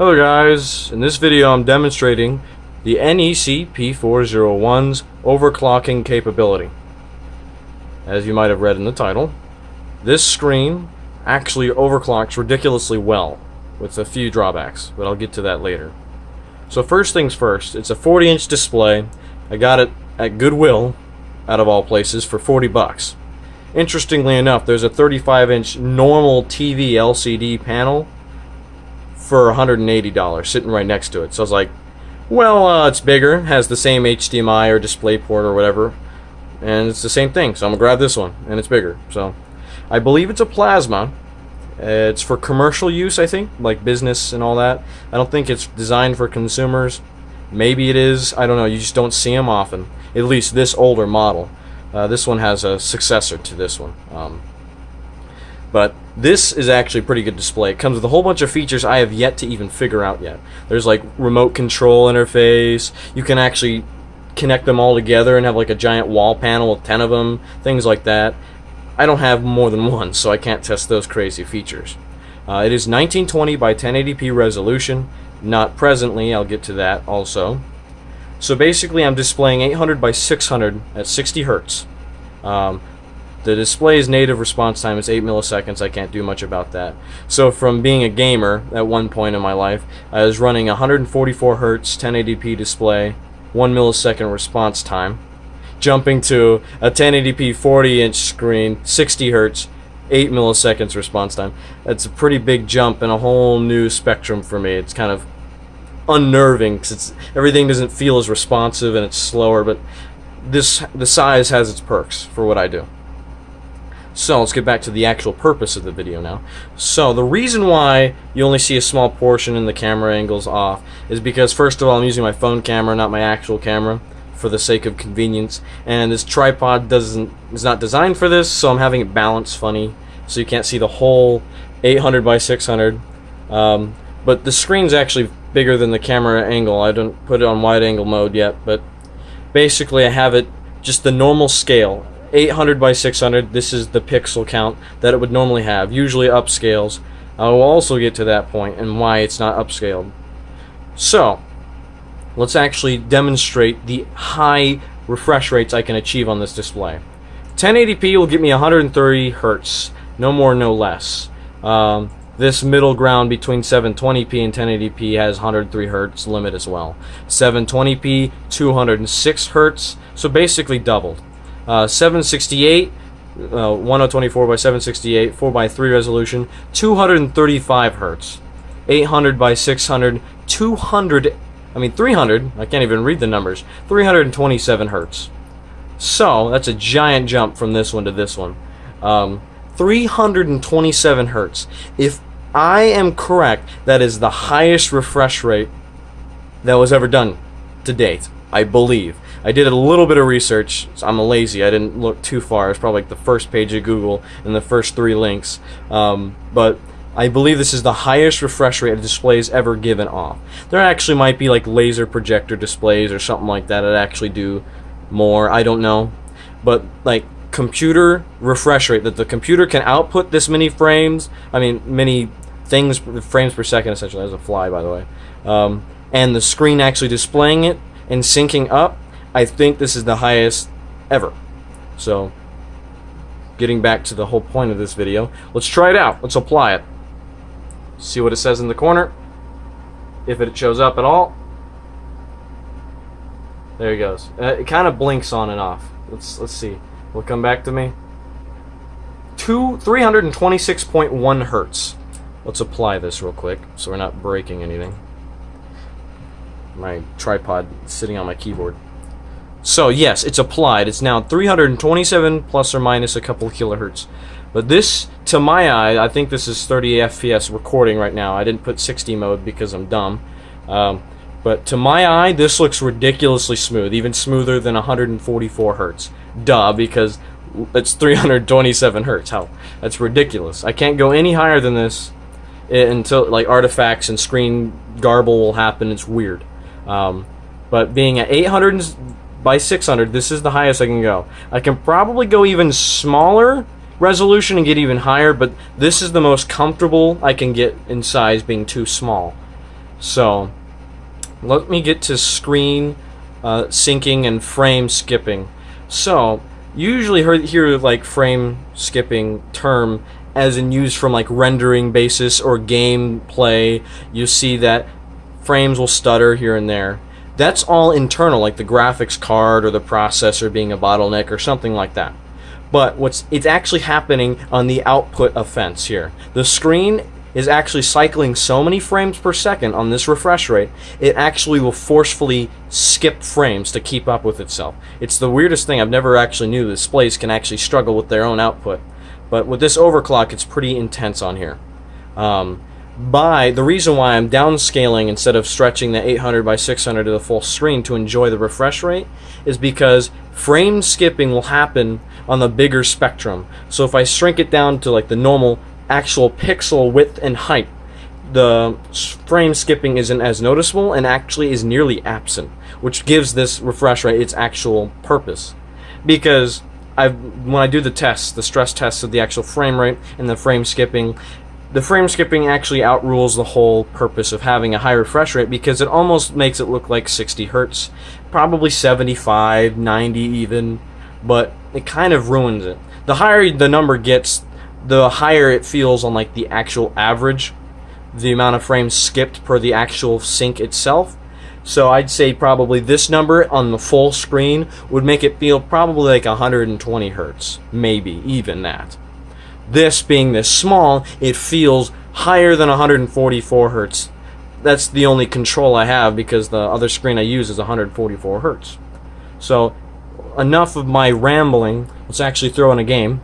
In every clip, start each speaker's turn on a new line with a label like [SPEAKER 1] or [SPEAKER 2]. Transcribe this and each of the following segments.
[SPEAKER 1] Hello guys, in this video I'm demonstrating the NEC P401's overclocking capability. As you might have read in the title, this screen actually overclocks ridiculously well, with a few drawbacks, but I'll get to that later. So first things first, it's a 40 inch display. I got it at Goodwill, out of all places, for 40 bucks. Interestingly enough, there's a 35 inch normal TV LCD panel for $180 sitting right next to it. So I was like, well, uh, it's bigger, has the same HDMI or DisplayPort or whatever, and it's the same thing. So I'm gonna grab this one, and it's bigger. So I believe it's a plasma. It's for commercial use, I think, like business and all that. I don't think it's designed for consumers. Maybe it is. I don't know. You just don't see them often. At least this older model. Uh, this one has a successor to this one. Um, but this is actually a pretty good display. It comes with a whole bunch of features I have yet to even figure out yet. There's like remote control interface. You can actually connect them all together and have like a giant wall panel with 10 of them, things like that. I don't have more than one, so I can't test those crazy features. Uh, it is 1920 by 1080p resolution. Not presently, I'll get to that also. So basically I'm displaying 800 by 600 at 60 hertz. Um, the display's native response time is 8 milliseconds. I can't do much about that. So from being a gamer at one point in my life, I was running 144 hertz 1080p display, 1 millisecond response time, jumping to a 1080p 40 inch screen, 60 hertz, 8 milliseconds response time. That's a pretty big jump and a whole new spectrum for me. It's kind of unnerving because everything doesn't feel as responsive and it's slower, but this the size has its perks for what I do. So let's get back to the actual purpose of the video now. So the reason why you only see a small portion and the camera angles off is because first of all I'm using my phone camera, not my actual camera, for the sake of convenience. And this tripod doesn't is not designed for this, so I'm having it balanced funny, so you can't see the whole 800 by 600. Um, but the screen's actually bigger than the camera angle. I don't put it on wide angle mode yet, but basically I have it just the normal scale 800 by 600 this is the pixel count that it would normally have usually upscales. I will also get to that point and why it's not upscaled. So let's actually demonstrate the high refresh rates I can achieve on this display. 1080p will give me 130 hertz no more no less. Um, this middle ground between 720p and 1080p has 103 hertz limit as well. 720p 206 hertz so basically doubled uh, 768, uh, 1024 by 768, 4 by 3 resolution, 235 hertz. 800 by 600, 200, I mean 300, I can't even read the numbers, 327 hertz. So, that's a giant jump from this one to this one. Um, 327 hertz. If I am correct, that is the highest refresh rate that was ever done to date, I believe. I did a little bit of research. I'm a lazy. I didn't look too far. It's probably like the first page of Google and the first three links. Um, but I believe this is the highest refresh rate a display has ever given off. There actually might be like laser projector displays or something like that that actually do more. I don't know. But like computer refresh rate that the computer can output this many frames. I mean, many things frames per second essentially as a fly by the way. Um, and the screen actually displaying it and syncing up I think this is the highest ever. So, getting back to the whole point of this video, let's try it out. Let's apply it. See what it says in the corner. If it shows up at all. There it goes. Uh, it kind of blinks on and off. Let's let's see. Will come back to me. Two 326.1 hertz. Let's apply this real quick so we're not breaking anything. My tripod sitting on my keyboard. So yes, it's applied. It's now 327 plus or minus a couple of kilohertz. But this, to my eye, I think this is 30 FPS recording right now. I didn't put 60 mode because I'm dumb. Um, but to my eye, this looks ridiculously smooth, even smoother than 144 hertz. Duh, because it's 327 hertz. How? That's ridiculous. I can't go any higher than this until like artifacts and screen garble will happen. It's weird. Um, but being at 800 by 600, this is the highest I can go. I can probably go even smaller resolution and get even higher, but this is the most comfortable I can get in size being too small. So, let me get to screen uh, syncing and frame skipping. So, usually hear, hear like frame skipping term as in used from like rendering basis or gameplay. You see that frames will stutter here and there. That's all internal, like the graphics card or the processor being a bottleneck or something like that. But what's it's actually happening on the output of fence here. The screen is actually cycling so many frames per second on this refresh rate, it actually will forcefully skip frames to keep up with itself. It's the weirdest thing. I've never actually knew displays can actually struggle with their own output. But with this overclock, it's pretty intense on here. Um, by the reason why I'm downscaling instead of stretching the 800 by 600 to the full screen to enjoy the refresh rate is because frame skipping will happen on the bigger spectrum. So if I shrink it down to like the normal actual pixel width and height, the frame skipping isn't as noticeable and actually is nearly absent, which gives this refresh rate its actual purpose. Because I, when I do the tests, the stress tests of the actual frame rate and the frame skipping, the frame skipping actually outrules the whole purpose of having a high refresh rate because it almost makes it look like 60 hertz, probably 75, 90 even, but it kind of ruins it. The higher the number gets, the higher it feels on like the actual average, the amount of frames skipped per the actual sync itself. So I'd say probably this number on the full screen would make it feel probably like 120 hertz, maybe even that. This being this small, it feels higher than 144 hertz. That's the only control I have because the other screen I use is 144 hertz. So enough of my rambling. Let's actually throw in a game.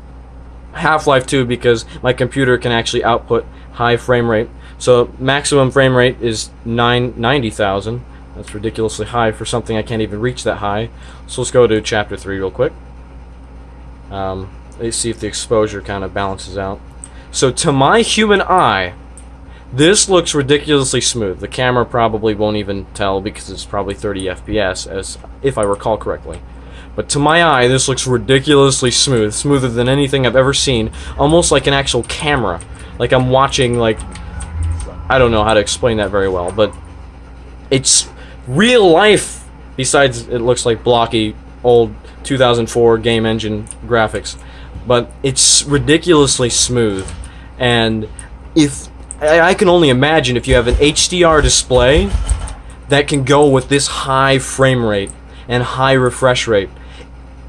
[SPEAKER 1] Half-Life 2 because my computer can actually output high frame rate. So maximum frame rate is 990,000. That's ridiculously high for something I can't even reach that high. So let's go to chapter 3 real quick. Um, let's see if the exposure kind of balances out. So to my human eye, this looks ridiculously smooth. The camera probably won't even tell because it's probably 30 FPS, as if I recall correctly. But to my eye, this looks ridiculously smooth, smoother than anything I've ever seen, almost like an actual camera. Like I'm watching, like, I don't know how to explain that very well, but it's real life, besides it looks like blocky, old 2004 game engine graphics. But it's ridiculously smooth, and if I can only imagine if you have an HDR display that can go with this high frame rate and high refresh rate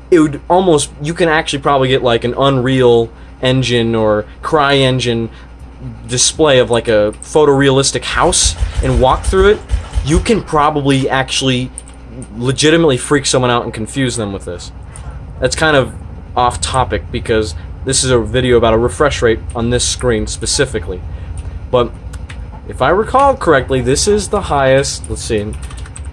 [SPEAKER 1] it would almost you can actually probably get like an Unreal engine or CryEngine display of like a photorealistic house and walk through it, you can probably actually legitimately freak someone out and confuse them with this. That's kind of off topic because this is a video about a refresh rate on this screen specifically. But if I recall correctly, this is the highest. Let's see.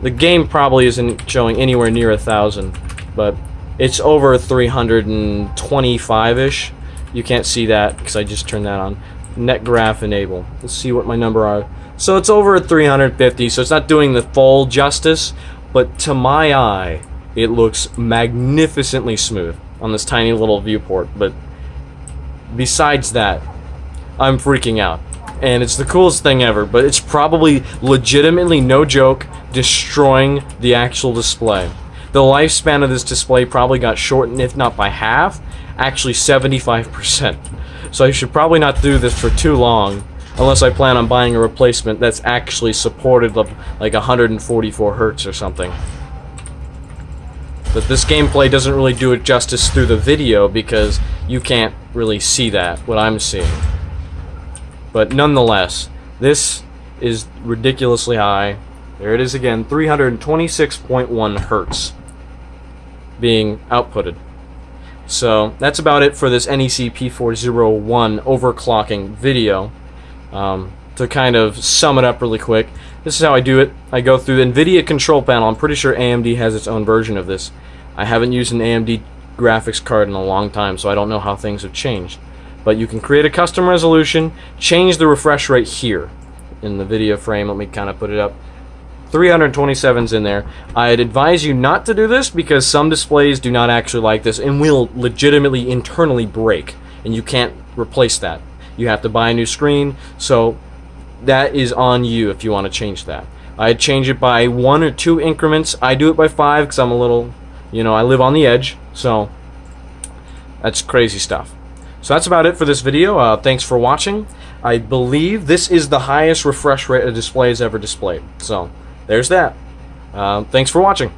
[SPEAKER 1] The game probably isn't showing anywhere near a thousand, but it's over 325-ish. You can't see that because I just turned that on. Net graph enable. Let's see what my number are. So it's over 350, so it's not doing the full justice, but to my eye, it looks magnificently smooth on this tiny little viewport. But besides that, I'm freaking out. And it's the coolest thing ever, but it's probably legitimately, no joke, destroying the actual display. The lifespan of this display probably got shortened, if not by half, actually 75%. So I should probably not do this for too long, unless I plan on buying a replacement that's actually supported like 144 hertz or something. But this gameplay doesn't really do it justice through the video because you can't really see that, what I'm seeing. But nonetheless, this is ridiculously high. There it is again, 326.1 hertz being outputted. So that's about it for this NEC P401 overclocking video. Um, to kind of sum it up really quick, this is how I do it. I go through the NVIDIA control panel. I'm pretty sure AMD has its own version of this. I haven't used an AMD graphics card in a long time, so I don't know how things have changed. But you can create a custom resolution, change the refresh rate here in the video frame. Let me kind of put it up. 327's in there. I'd advise you not to do this because some displays do not actually like this and will legitimately internally break and you can't replace that. You have to buy a new screen, so that is on you if you want to change that. I change it by one or two increments. I do it by five because I'm a little, you know, I live on the edge. So that's crazy stuff. So that's about it for this video. Uh, thanks for watching. I believe this is the highest refresh rate a display has ever displayed. So there's that. Uh, thanks for watching.